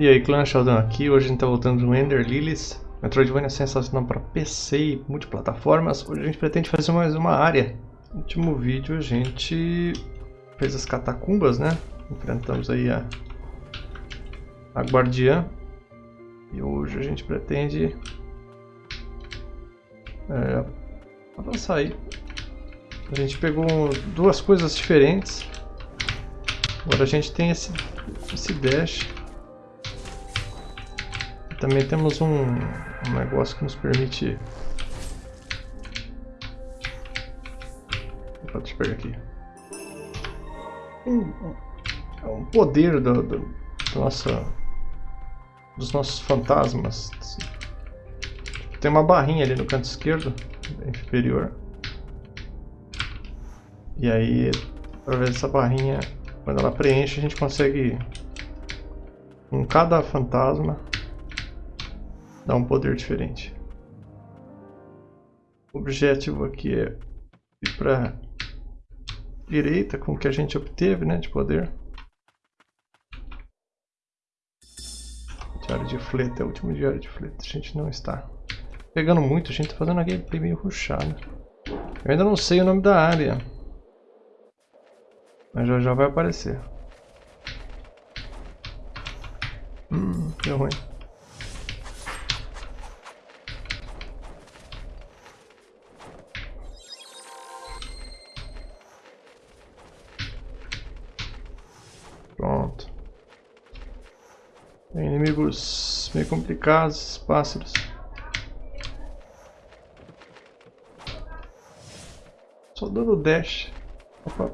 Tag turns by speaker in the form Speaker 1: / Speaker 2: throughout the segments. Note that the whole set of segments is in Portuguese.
Speaker 1: E aí, clã Sheldon aqui, hoje a gente tá voltando no Ender Lilies. Metroidvania é sensacional para PC e multiplataformas. Hoje a gente pretende fazer mais uma área. No último vídeo a gente fez as catacumbas, né? Enfrentamos aí a, a guardiã. E hoje a gente pretende é, avançar aí. A gente pegou duas coisas diferentes. Agora a gente tem esse, esse dash também temos um, um negócio que nos permite... Opa, deixa eu pegar aqui. Um, um poder do, do, do nossa, dos nossos fantasmas. Tem uma barrinha ali no canto esquerdo, inferior. E aí, através dessa barrinha, quando ela preenche, a gente consegue, com cada fantasma, dá um poder diferente. O objetivo aqui é ir para direita com o que a gente obteve né, de poder. Diário de fleta, é o último diário de fleta. A gente não está pegando muito, a gente está fazendo uma gameplay meio ruxada. Eu ainda não sei o nome da área. Mas já já vai aparecer. Hum, deu ruim. Inimigos meio complicados, pássaros. Só dando dash. Opa.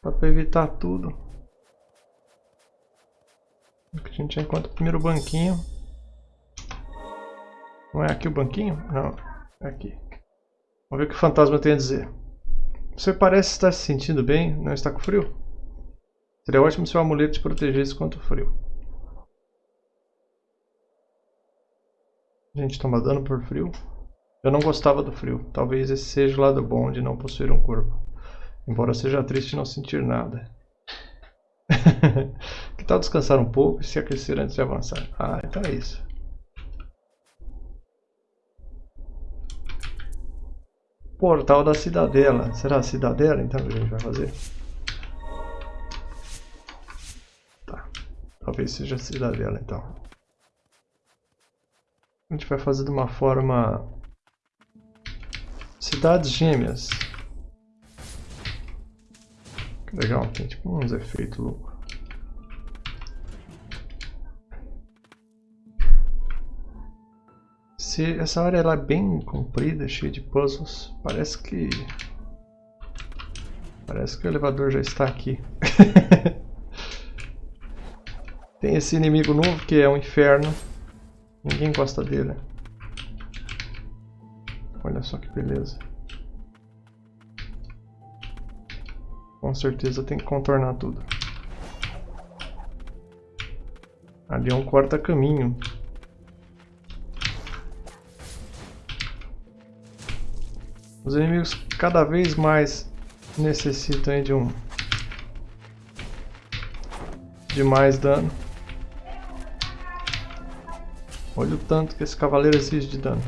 Speaker 1: Pra evitar tudo. A gente encontra o primeiro banquinho. Não é aqui o banquinho? Não, é aqui. Vamos ver o que o fantasma tem a dizer. Você parece estar se sentindo bem, não está com frio? Seria ótimo se o amuleto te protegesse contra o frio. A gente toma dano por frio. Eu não gostava do frio. Talvez esse seja o lado bom de não possuir um corpo. Embora seja triste não sentir nada. que tal descansar um pouco e se aquecer antes de avançar? Ah, então é isso. Portal da Cidadela. Será a Cidadela então que a gente vai fazer? Talvez seja a cidadela então. A gente vai fazer de uma forma... Cidades gêmeas. Que legal, tem tipo uns efeitos loucos. Se essa área ela é bem comprida, cheia de puzzles, parece que... Parece que o elevador já está aqui. Tem esse inimigo novo que é o inferno. Ninguém gosta dele. Olha só que beleza. Com certeza tem que contornar tudo. Ali é um corta-caminho. Os inimigos cada vez mais necessitam de um de mais dano. Olha o tanto que esse cavaleiro exige de dano.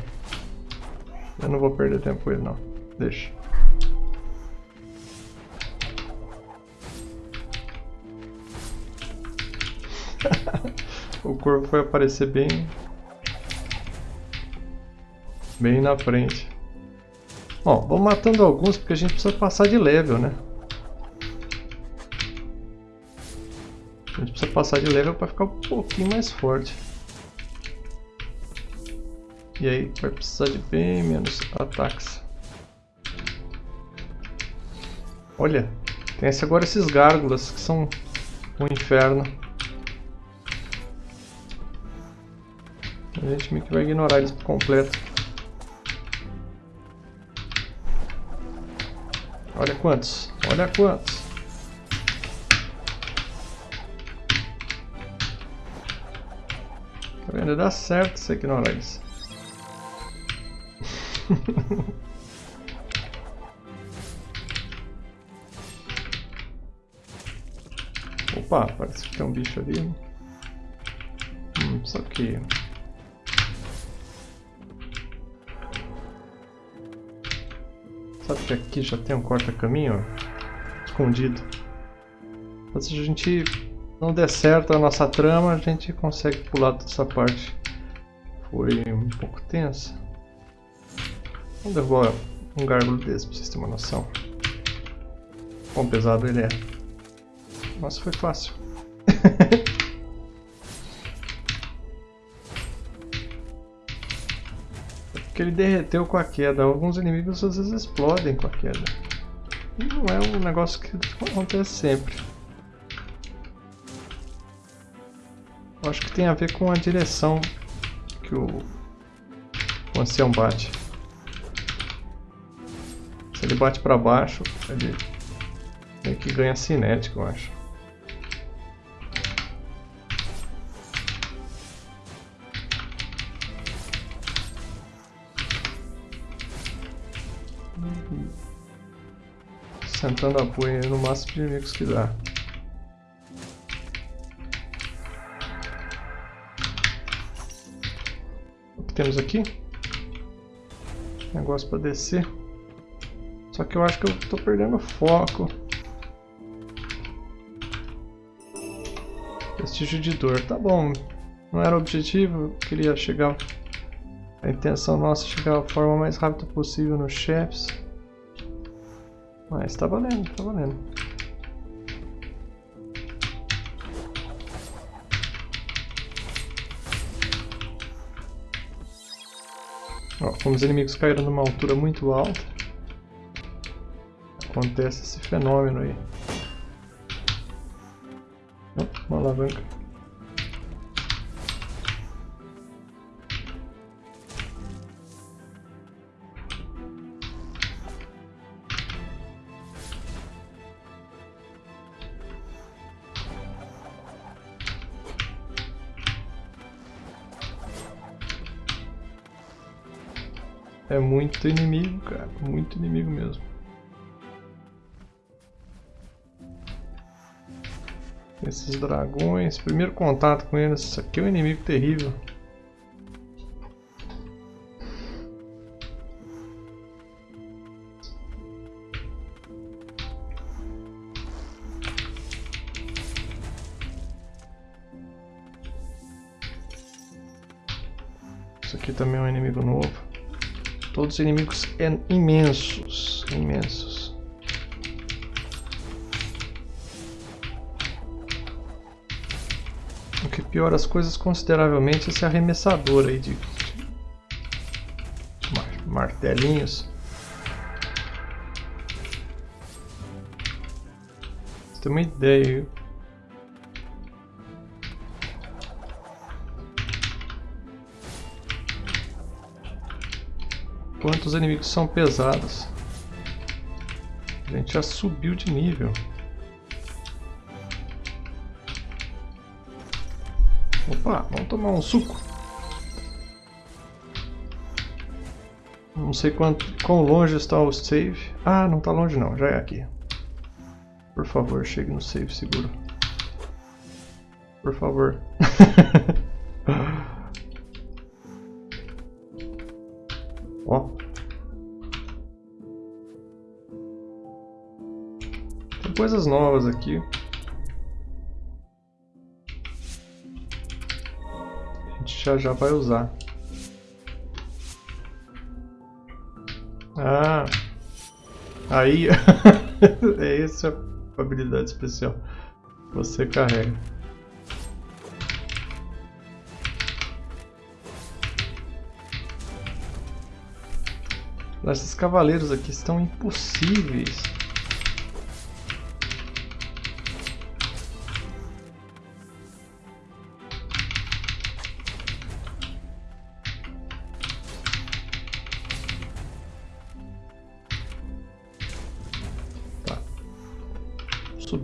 Speaker 1: Eu não vou perder tempo com ele não. Deixa. o corpo vai aparecer bem... Bem na frente. Bom, vamos matando alguns porque a gente precisa passar de level, né? A gente precisa passar de level para ficar um pouquinho mais forte. E aí vai precisar de bem menos ataques. Olha, tem esse agora esses gárgulas que são um inferno. A gente meio que vai ignorar eles por completo. Olha quantos, olha quantos. Tá vendo? Dá certo você ignorar eles. Opa, parece que tem um bicho ali. Né? Só que... Sabe que aqui já tem um corta-caminho? Escondido. Mas se a gente não der certo a nossa trama, a gente consegue pular toda essa parte. Foi um pouco tensa. Vamos derrubar um gárgulo desse pra vocês terem uma noção. Quão pesado ele é. Nossa, foi fácil. Porque ele derreteu com a queda. Alguns inimigos às vezes explodem com a queda. E não é um negócio que acontece sempre. Eu acho que tem a ver com a direção que o, o ancião bate. Ele bate para baixo, ele meio que ganha cinética, eu acho. Sentando a no máximo de inimigos que dá. O que temos aqui? Negócio para descer. Só que eu acho que eu estou perdendo foco. Vestígio de dor. Tá bom. Não era o objetivo. Eu queria chegar... A intenção nossa é chegar da forma mais rápida possível nos chefes. Mas tá valendo, tá valendo. Ó, como os inimigos caíram numa altura muito alta, acontece esse fenômeno aí. uma alavanca. É muito inimigo, cara. Muito inimigo mesmo. Esses dragões, primeiro contato com eles, isso aqui é um inimigo terrível. Isso aqui também é um inimigo novo. Todos os inimigos imensos, imensos. Piora as coisas consideravelmente esse arremessador aí de, martelinhos. Você tem uma ideia, quanto os inimigos são pesados. A gente já subiu de nível. Opa, vamos tomar um suco. Não sei quanto, quão longe está o save. Ah, não está longe não, já é aqui. Por favor, chegue no save seguro. Por favor. Ó. Tem coisas novas aqui. Já já vai usar. Ah. Aí. é essa a habilidade especial. Você carrega. Esses cavaleiros aqui estão impossíveis.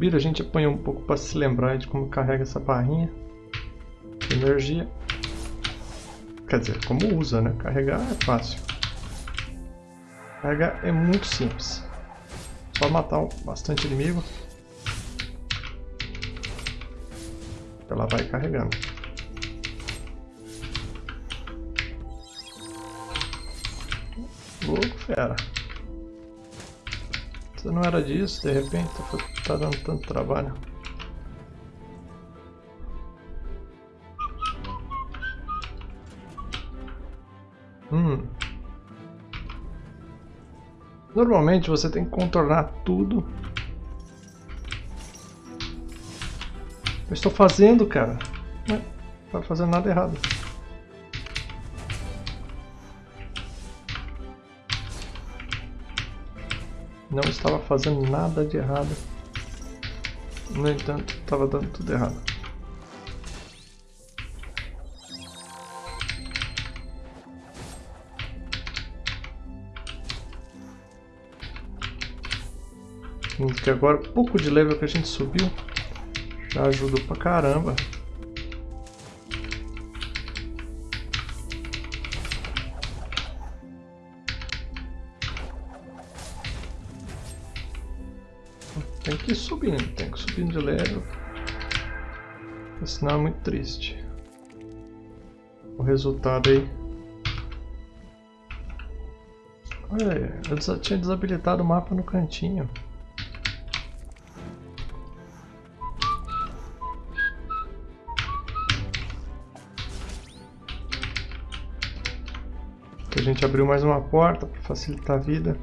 Speaker 1: subir, a gente apanha um pouco para se lembrar de como carrega essa barrinha. Energia. Quer dizer, como usa, né? Carregar é fácil. Carregar é muito simples. Só matar bastante inimigo. Ela vai carregando. Louco, fera. Você não era disso, de repente, tá, dando tanto trabalho. Hum. Normalmente você tem que contornar tudo. Eu estou fazendo, cara. Não tá fazendo nada errado. Não estava fazendo nada de errado. No entanto, estava dando tudo errado. Que agora, pouco de level que a gente subiu, já ajudou pra caramba. Senão é muito triste. O resultado aí. Olha aí, eu tinha desabilitado o mapa no cantinho. a gente abriu mais uma porta para facilitar a vida.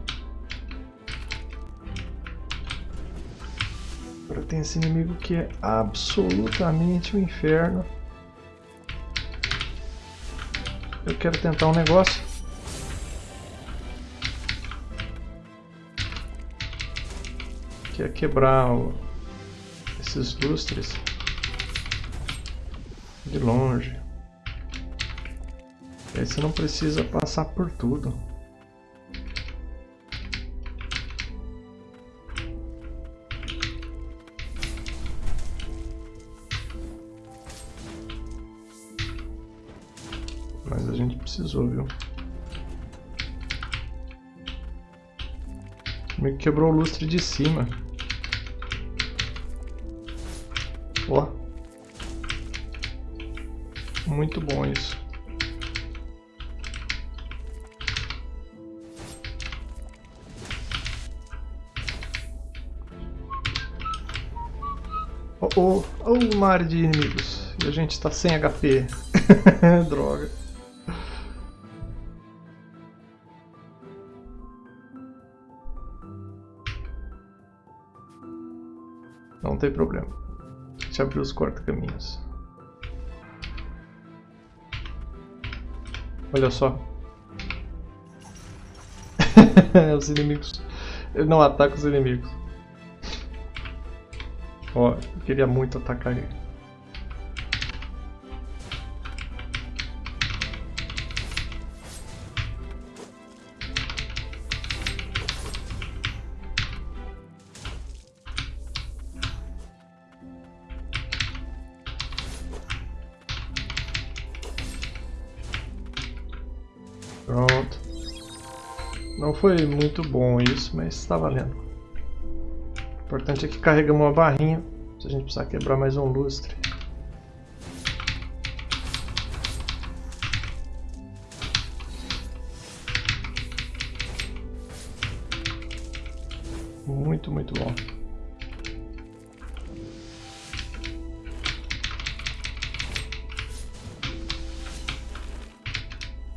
Speaker 1: Tem esse inimigo que é absolutamente o um inferno. Eu quero tentar um negócio. Que é quebrar o... esses lustres de longe. Aí você não precisa passar por tudo. Precisou, viu? Meio que quebrou o lustre de cima. Ó. Muito bom isso. Oh, oh, oh, área de inimigos. E a gente está sem HP. Droga. Tem problema. A gente abriu os corta-caminhos. Olha só. os inimigos. Ele não ataca os inimigos. Ó, eu queria muito atacar ele. Muito bom isso, mas está valendo importante é que carregamos uma barrinha, se a gente precisar quebrar mais um lustre. Muito, muito bom.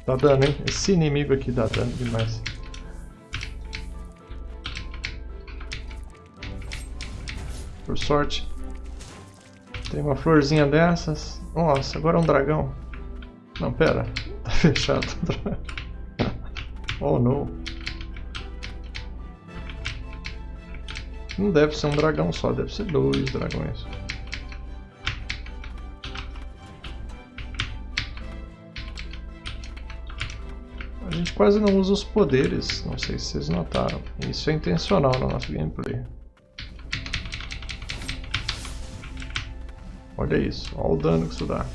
Speaker 1: Tá dando, hein? Esse inimigo aqui dá dano demais. Por sorte. Tem uma florzinha dessas. Nossa, agora é um dragão. Não, pera. Tá fechado. oh, não. Não deve ser um dragão só, deve ser dois dragões. A gente quase não usa os poderes, não sei se vocês notaram. Isso é intencional no nosso gameplay. Olha isso, olha o dano que isso dá.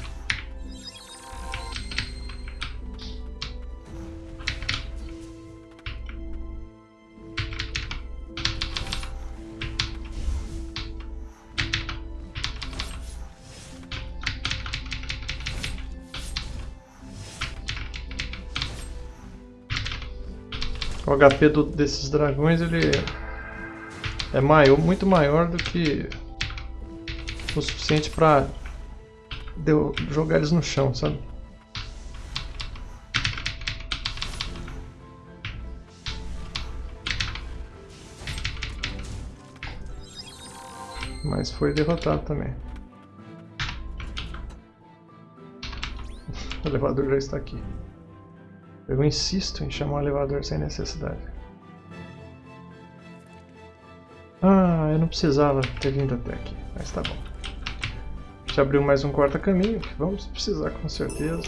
Speaker 1: O HP do, desses dragões ele é maior, muito maior do que o suficiente para jogar eles no chão, sabe? Mas foi derrotado também. O elevador já está aqui. Eu insisto em chamar o elevador sem necessidade. Ah, eu não precisava ter vindo até aqui, mas tá bom. Já abriu mais um quarto caminho, que vamos precisar com certeza.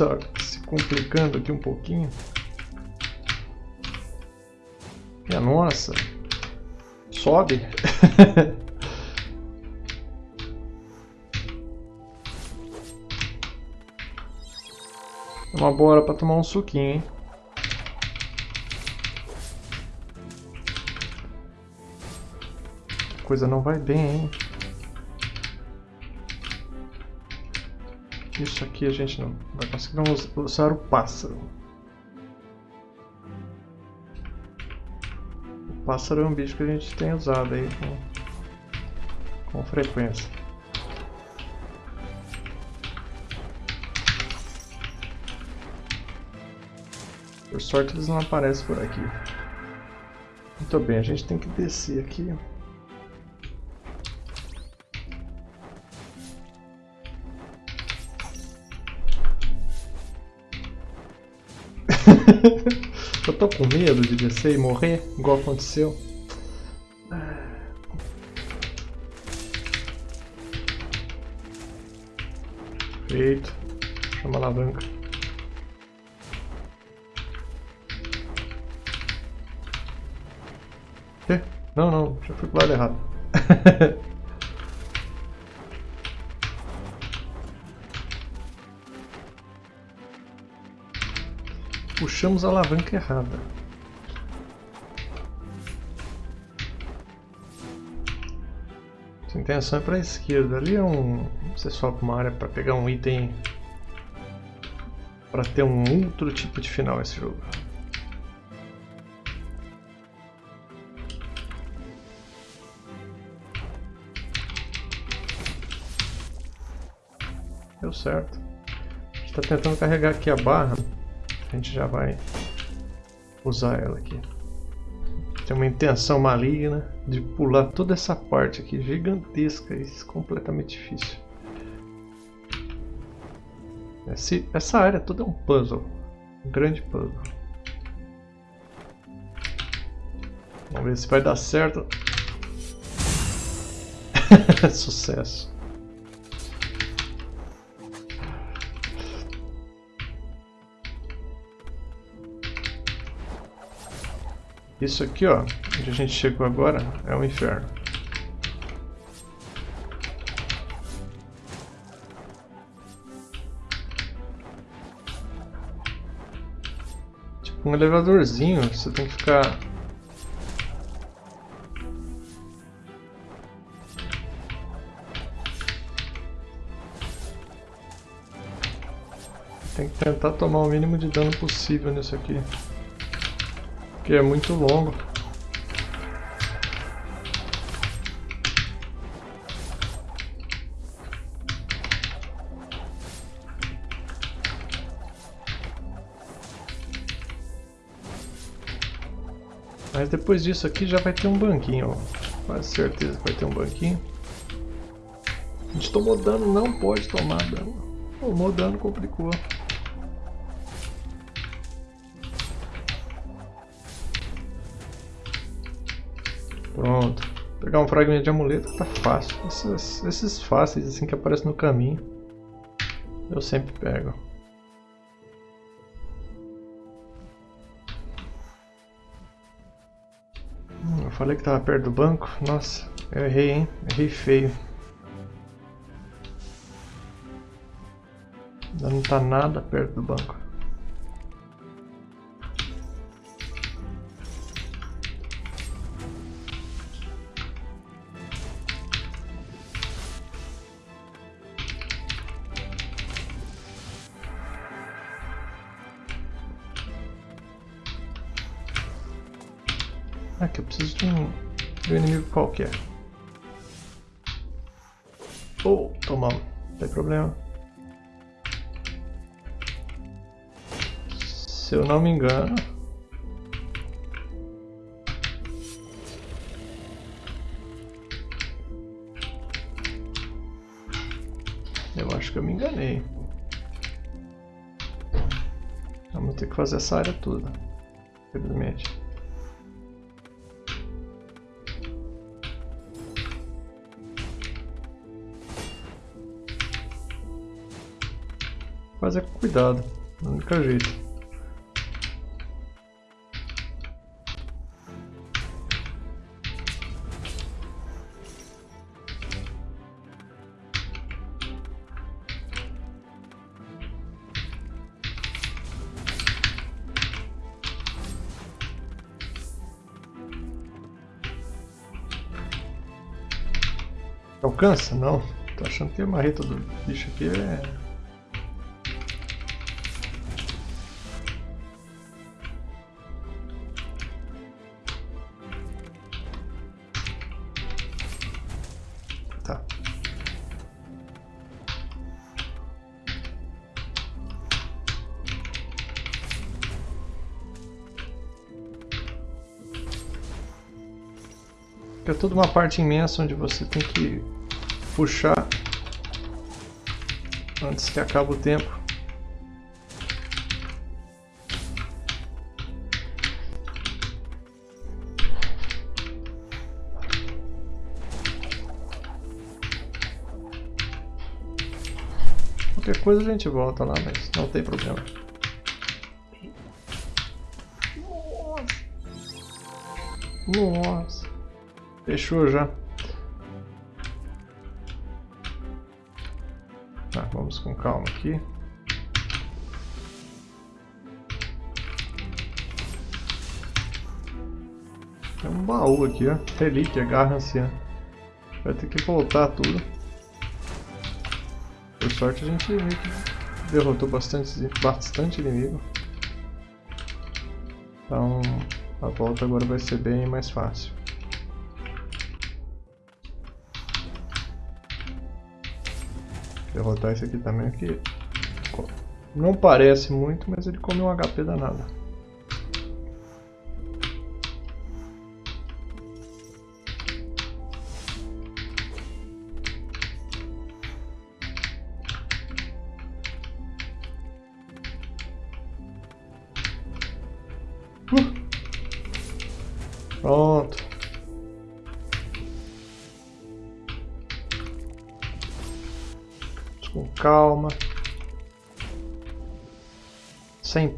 Speaker 1: Está se complicando aqui um pouquinho. Minha nossa. Sobe. uma boa hora para tomar um suquinho, hein? Coisa não vai bem, hein? Isso aqui a gente não vai conseguir. Usar o pássaro. O pássaro é um bicho que a gente tem usado aí com, com frequência. Por sorte eles não aparecem por aqui. Muito bem, a gente tem que descer aqui. Eu tô com medo de descer e morrer, igual aconteceu. Feito. Chama a alavanca. Não, não, já fui pro lado errado. puxamos a alavanca errada. A intenção é para a esquerda. Ali é um. Você sobe uma área para pegar um item. Para ter um outro tipo de final esse jogo. Deu certo. A gente está tentando carregar aqui a barra a gente já vai usar ela aqui. Tem uma intenção maligna de pular toda essa parte aqui, gigantesca e completamente difícil. Esse, essa área toda é um puzzle, um grande puzzle. Vamos ver se vai dar certo. Sucesso. Isso aqui, ó, onde a gente chegou agora, é o inferno. Tipo um elevadorzinho, você tem que ficar... Tem que tentar tomar o mínimo de dano possível nisso aqui que é muito longo. Mas depois disso aqui já vai ter um banquinho. Quase certeza que vai ter um banquinho. A gente tomou dano, não pode tomar dano. Tomou dano, complicou. Pegar um fragmento de amuleto tá fácil. Esses, esses fáceis assim que aparecem no caminho. Eu sempre pego. Hum, falei que tava perto do banco. Nossa, eu errei, hein? Errei feio. Ainda não tá nada perto do banco. Aqui eu preciso de um, de um inimigo qualquer. Oh, tomamos. Não tem problema. Se eu não me engano... Eu acho que eu me enganei. Vamos ter que fazer essa área toda. Infelizmente. Mas é com cuidado, é o único jeito. Alcança? Não. Tô achando que a marreta do bicho aqui é toda uma parte imensa onde você tem que puxar antes que acabe o tempo. Qualquer coisa a gente volta lá, mas não tem problema. Nossa. Nossa. Fechou já. Tá, vamos com calma aqui. Tem um baú aqui, ó. Relíquia, garra anciã. Vai ter que voltar tudo. Por sorte a gente derrotou bastante, bastante inimigo. Então a volta agora vai ser bem mais fácil. Derrotar esse aqui também, que não parece muito, mas ele come um HP danado.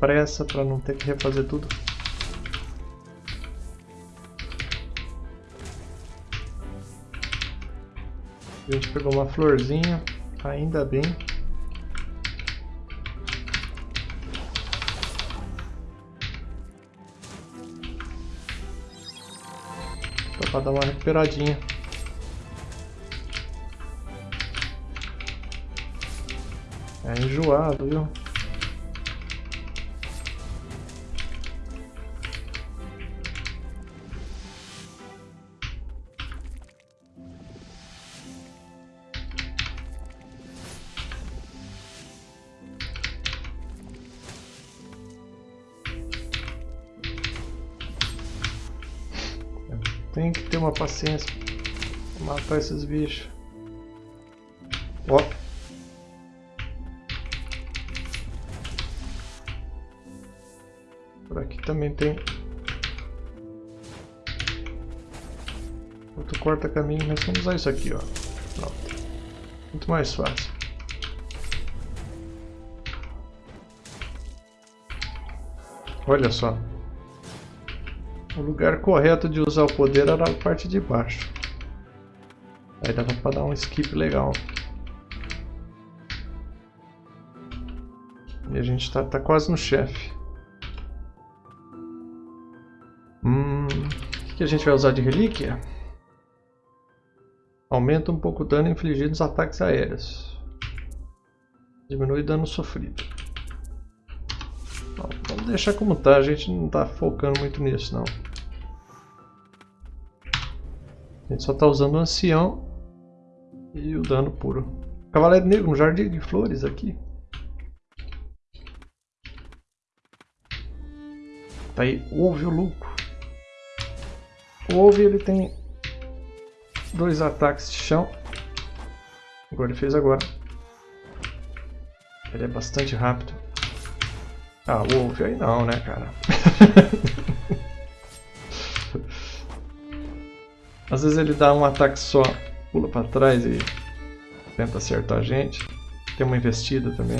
Speaker 1: Pressa para não ter que refazer tudo. A gente pegou uma florzinha, ainda bem. Para dar uma recuperadinha. É enjoado, viu? Uma paciência pra matar esses bichos. Ó. também tem outro corta-caminho, mas vamos usar isso aqui, ó. Pronto. Muito mais fácil. Olha só. O lugar correto de usar o poder era a parte de baixo. Aí dava pra dar um skip legal. E a gente tá, tá quase no chefe. Hum, o que, que a gente vai usar de relíquia? Aumenta um pouco o dano infligido nos ataques aéreos. Diminui dano sofrido. Deixar como tá, a gente não tá focando muito nisso não. A gente só tá usando o ancião e o dano puro. Cavaleiro Negro, um jardim de flores aqui. Tá aí, ouve o Luco. O Ouve ele tem dois ataques de chão. Agora ele fez agora. Ele é bastante rápido. Ah, Wolf aí não, né, cara? Às vezes ele dá um ataque só, pula para trás e tenta acertar a gente. Tem uma investida também.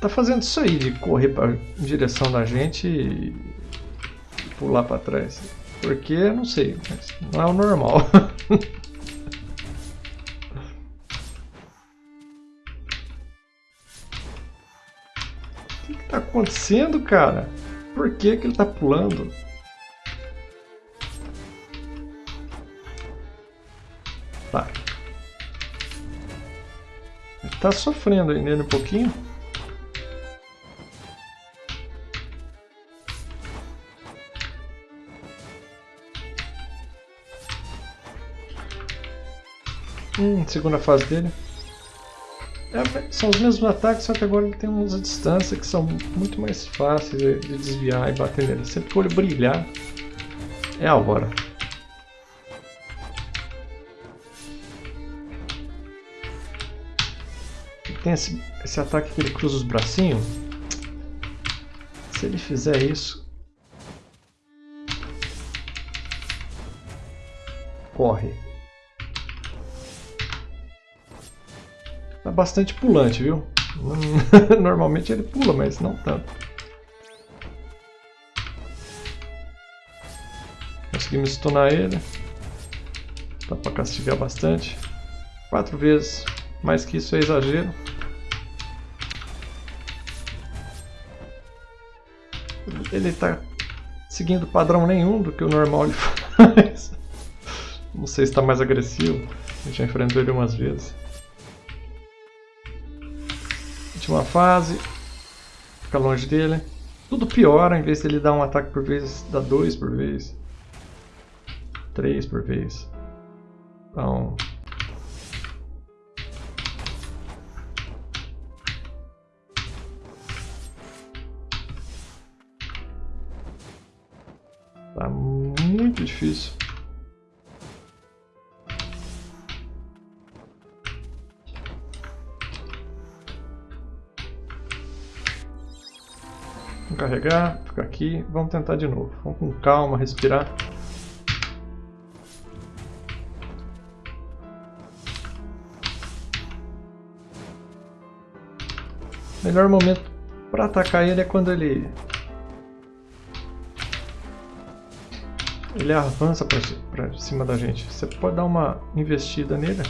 Speaker 1: Tá fazendo isso aí, de correr pra, em direção da gente e pular para trás. Porque, não sei, não é o normal. acontecendo, cara? Por que, que ele tá pulando? Tá. Ele tá sofrendo ainda um pouquinho. Hum, segunda fase dele. É, são os mesmos ataques, só que agora ele tem umas distâncias que são muito mais fáceis de, de desviar e bater nele. Sempre que o olho brilhar, é a hora. tem esse, esse ataque que ele cruza os bracinhos. Se ele fizer isso... Corre. Tá bastante pulante, viu? Normalmente ele pula, mas não tanto. Conseguimos stunar ele. Dá pra castigar bastante. Quatro vezes. Mais que isso é exagero. ele está seguindo padrão nenhum do que o normal ele faz. Não sei se está mais agressivo. Já enfrentou ele umas vezes. Última fase. Fica longe dele. Tudo piora, em vez de ele dar um ataque por vez, dá dois por vez. Três por vez. Então, Tá muito difícil. Carregar, ficar aqui. Vamos tentar de novo. Vamos com calma, respirar. melhor momento para atacar ele é quando ele ele avança para cima da gente. Você pode dar uma investida nele.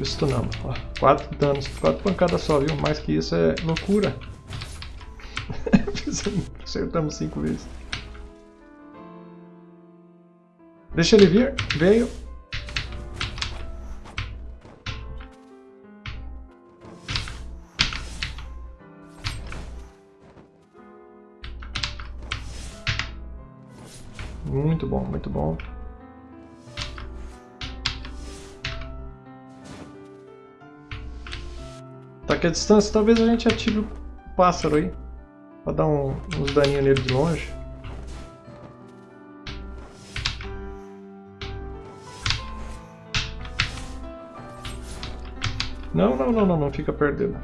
Speaker 1: Estunamos. Ó, danos, quatro pancadas só, viu? Mais que isso é loucura. Acertamos cinco vezes. Deixa ele vir. Veio. Muito bom, muito bom. Aqui a distância, talvez a gente ative o pássaro aí. Pra dar um, uns daninhos nele de longe. Não, não, não, não, não fica perdendo.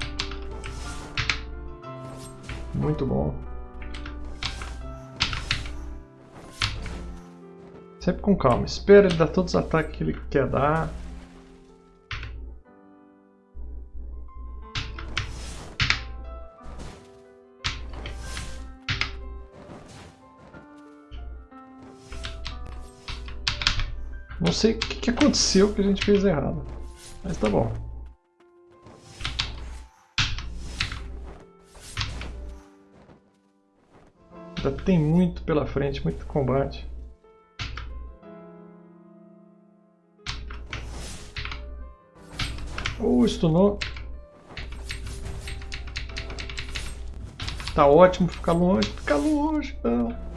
Speaker 1: Muito bom. Sempre com calma. Espera ele dar todos os ataques que ele quer dar. Sei o que, que aconteceu que a gente fez errado. Mas tá bom. Ainda tem muito pela frente, muito combate. Oh, stunou. Tá ótimo ficar longe. Ficar longe.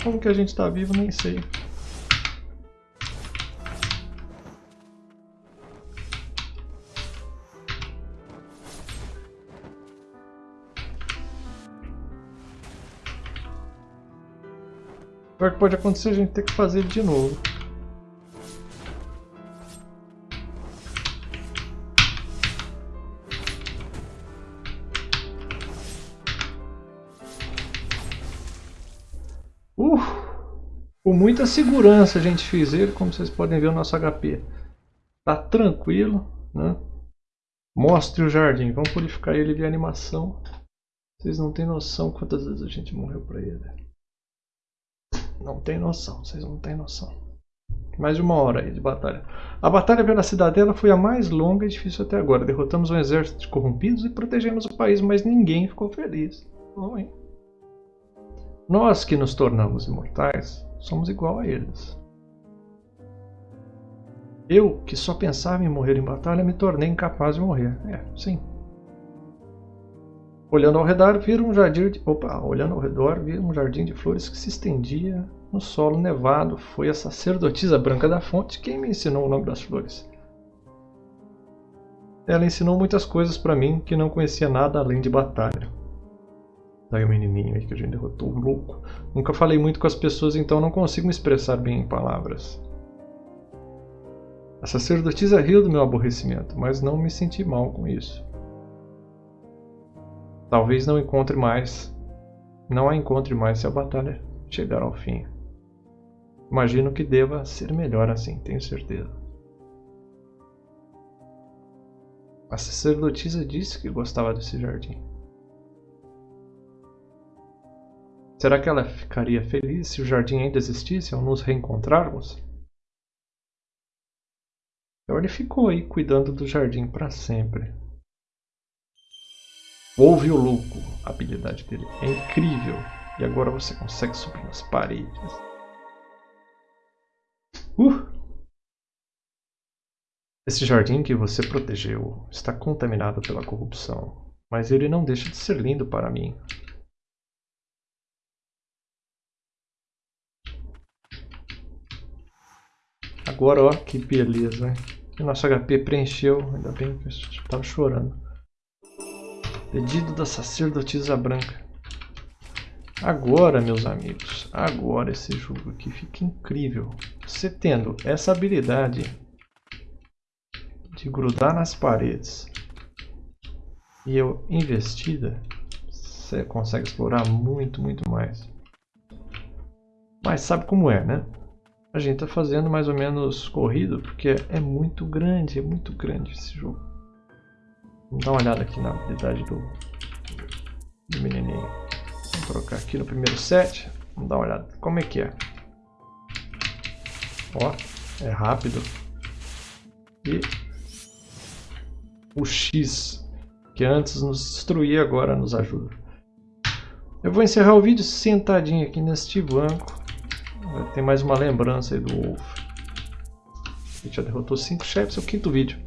Speaker 1: Como que a gente tá vivo, nem sei. O que pode acontecer a gente ter que fazer de novo. Uh, com muita segurança a gente fez ele, como vocês podem ver o nosso HP. Tá tranquilo, né? Mostre o jardim, vamos purificar ele de animação. Vocês não têm noção quantas vezes a gente morreu pra ele. Não tem noção, vocês não têm noção. Mais de uma hora aí de batalha. A batalha pela cidadela foi a mais longa e difícil até agora. Derrotamos um exército de corrompidos e protegemos o país, mas ninguém ficou feliz. Bom, hein? Nós que nos tornamos imortais, somos igual a eles. Eu, que só pensava em morrer em batalha, me tornei incapaz de morrer. É, sim. Olhando ao redor, vi um jardim de... Opa, olhando ao redor, vi um jardim de flores que se estendia no solo nevado. Foi a sacerdotisa branca da fonte quem me ensinou o nome das flores. Ela ensinou muitas coisas para mim que não conhecia nada além de batalha. Daí o menininho aí que a gente derrotou, um louco. Nunca falei muito com as pessoas, então não consigo me expressar bem em palavras. A sacerdotisa riu do meu aborrecimento, mas não me senti mal com isso. Talvez não encontre mais. Não a encontre mais se a batalha chegar ao fim. Imagino que deva ser melhor assim, tenho certeza. A sacerdotisa disse que gostava desse jardim. Será que ela ficaria feliz se o jardim ainda existisse ao nos reencontrarmos? Então ele ficou aí cuidando do jardim para sempre. Ouve o louco. A habilidade dele é incrível. E agora você consegue subir nas paredes. Uh! Esse jardim que você protegeu está contaminado pela corrupção, mas ele não deixa de ser lindo para mim. Agora, ó, que beleza. O nosso HP preencheu, ainda bem que eu estava chorando. Pedido da sacerdotisa branca. Agora, meus amigos, agora esse jogo aqui fica incrível. Você tendo essa habilidade de grudar nas paredes e eu investida, você consegue explorar muito, muito mais. Mas sabe como é, né? A gente tá fazendo mais ou menos corrido, porque é muito grande, é muito grande esse jogo. Vamos dar uma olhada aqui na habilidade do, do menininho. Vamos trocar aqui no primeiro set. Vamos dar uma olhada. Como é que é? Ó, é rápido. E o X, que antes nos destruía, agora nos ajuda. Eu vou encerrar o vídeo sentadinho aqui neste banco. Tem mais uma lembrança aí do Wolf. A gente já derrotou 5 chefes, é o quinto vídeo.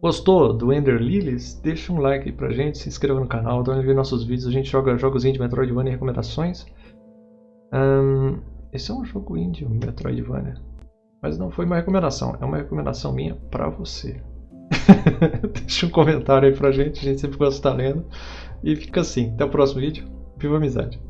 Speaker 1: Gostou do Ender Lilies? Deixa um like pra gente, se inscreva no canal, dá ver nossos vídeos, a gente joga jogos indie Metroidvania e recomendações. Um, esse é um jogo indie, Metroidvania. Mas não foi uma recomendação, é uma recomendação minha pra você. Deixa um comentário aí pra gente, a gente sempre gosta de estar lendo. E fica assim, até o próximo vídeo. Viva a amizade!